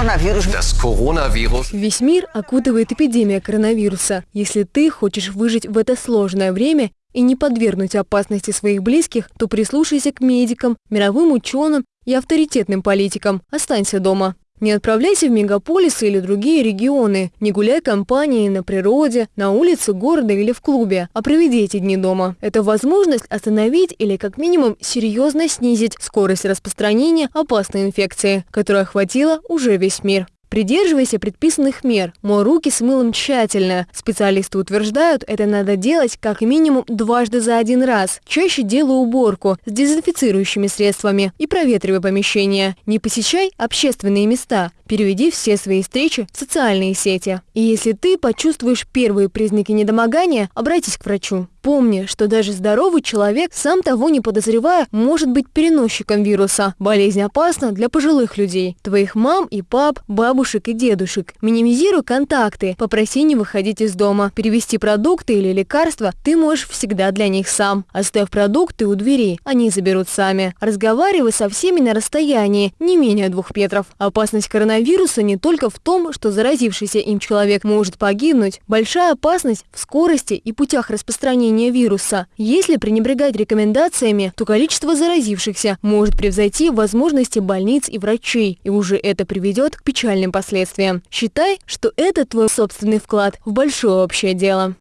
Coronavirus. Весь мир окутывает эпидемия коронавируса. Если ты хочешь выжить в это сложное время и не подвергнуть опасности своих близких, то прислушайся к медикам, мировым ученым и авторитетным политикам. Останься дома. Не отправляйся в мегаполисы или другие регионы, не гуляй компанией на природе, на улице города или в клубе, а проведи эти дни дома. Это возможность остановить или как минимум серьезно снизить скорость распространения опасной инфекции, которая охватила уже весь мир. Придерживайся предписанных мер. Мой руки с мылом тщательно. Специалисты утверждают, это надо делать как минимум дважды за один раз. Чаще делай уборку с дезинфицирующими средствами и проветривай помещение. Не посещай общественные места. Переведи все свои встречи в социальные сети. И если ты почувствуешь первые признаки недомогания, обратись к врачу. Помни, что даже здоровый человек, сам того не подозревая, может быть переносчиком вируса. Болезнь опасна для пожилых людей, твоих мам и пап, бабушек и дедушек. Минимизируй контакты, попроси не выходить из дома. Перевести продукты или лекарства ты можешь всегда для них сам. Оставь продукты у двери, они заберут сами. Разговаривай со всеми на расстоянии, не менее двух метров. Опасность коронавируса не только в том, что заразившийся им человек может погибнуть. Большая опасность в скорости и путях распространения вируса. Если пренебрегать рекомендациями, то количество заразившихся может превзойти возможности больниц и врачей, и уже это приведет к печальным последствиям. Считай, что это твой собственный вклад в большое общее дело.